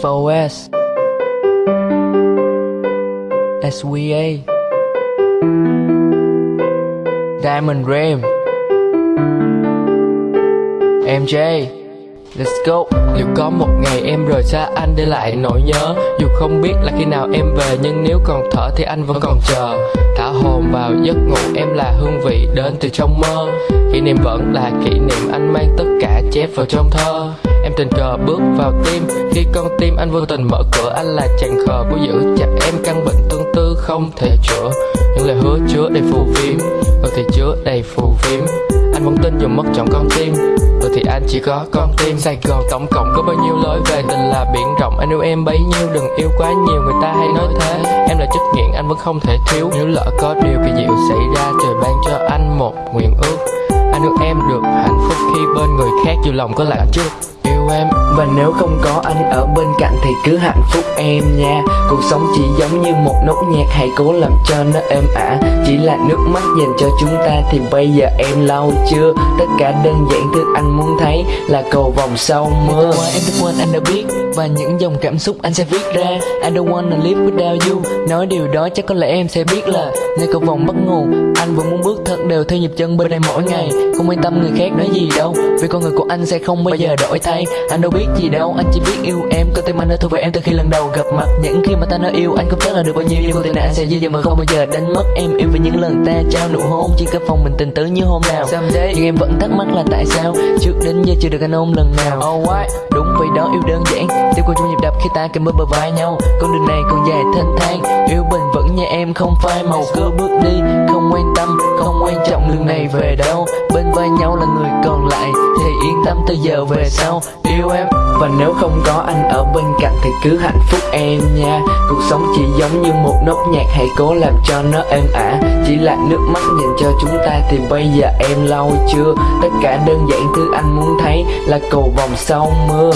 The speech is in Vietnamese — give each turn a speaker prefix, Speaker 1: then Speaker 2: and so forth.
Speaker 1: FOS SWA Diamond Ram. MJ Let's go. Liệu có một ngày em rời xa anh để lại nỗi nhớ? Dù không biết là khi nào em về, Nhưng nếu còn thở thì anh vẫn còn chờ. Thả hồn vào giấc ngủ, em là hương vị đến từ trong mơ. Kỷ niệm vẫn là kỷ niệm anh mang tất cả chép vào trong thơ. Em tình cờ bước vào tim. Khi con tim anh vô tình mở cửa, Anh là chàng khờ của giữ chặt em. Căn bệnh tương tư không thể chữa. Những lời hứa chứa đầy phù phiếm. Rồi thì chứa đầy phù phiếm. Anh vẫn tin dù mất chọn con tim. Rồi thì anh chỉ có con tim. Sài Gòn tổng cộng có bao nhiêu lối về tình là biển rộng. Anh yêu em bấy nhiêu, đừng yêu quá nhiều. Người ta hay nói thế. Em là chất nghiện anh vẫn không thể thiếu. Nếu lỡ có điều kỳ diệu xảy ra, Trời ban cho anh một nguyện ước. Anh yêu em được hạnh phúc khi bên người khác Dù lòng có lạnh trước yêu em.
Speaker 2: Và nếu không có anh ở bên cạnh thì cứ hạnh phúc em nha. Cuộc sống chỉ giống như một nốt nhạc, hãy cố làm cho nó êm ả. Chỉ là nước mắt dành cho chúng ta thì bây giờ em lâu chưa? Tất cả đơn giản thứ anh muốn thấy là cầu vòng sau mưa.
Speaker 1: Qua em thức quên anh đã biết. Và những dòng cảm xúc anh sẽ viết ra. I don't wanna live without you. Nói điều đó chắc có lẽ em sẽ biết là Nơi cầu vòng bắt nguồn Anh vẫn muốn bước thật đều theo nhịp chân bên đây mỗi ngày. Không quan tâm người khác nói gì đâu, Vì con người của anh sẽ không bao giờ đổi thay. Anh đâu biết gì đâu Anh chỉ biết yêu em. Có tim anh đã thuộc về em từ khi lần đầu gặp mặt. Những khi mà ta nói yêu anh không chắc là được bao nhiêu Nhưng con tình anh sẽ dật mà không bao giờ đánh mất em. Yêu vì những lần ta trao nụ hôn Chỉ cả phòng mình tình tứ như hôm nào. Someday. Nhưng em vẫn thắc mắc là tại sao? Trước đến giờ chưa được anh ôm lần nào. Oh why Đúng vậy đó yêu đơn giản. Tiếp qua trong nhịp đập khi ta kề bên bờ vai nhau. Con đường này còn dài thênh thang. Yêu bền vững như em không phai màu. Cứ bước đi Không quan tâm, không quan trọng đường này về đâu. Bên vai nhau là người còn lại Thì yên tâm từ giờ về sau Yêu em.
Speaker 2: Và nếu không có anh ở bên cạnh thì cứ hạnh phúc em nha. Cuộc sống chỉ giống như một nốt nhạc hãy cố làm cho nó êm ả. Chỉ là nước mắt dành cho chúng ta thì bây giờ em lâu chưa? Tất cả đơn giản thứ anh muốn thấy là cầu vòng sau mưa.